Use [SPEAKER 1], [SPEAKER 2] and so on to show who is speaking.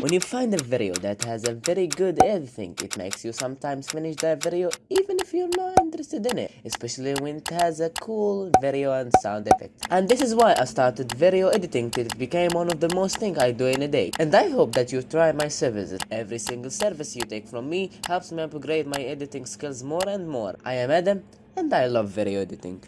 [SPEAKER 1] When you find a video that has a very good editing, it makes you sometimes finish that video even if you're not interested in it, especially when it has a cool video and sound effect. And this is why I started video editing till it became one of the most things I do in a day. And I hope that you try my services. Every single service you take from me helps me upgrade my editing skills more and more. I am Adam and I love video editing.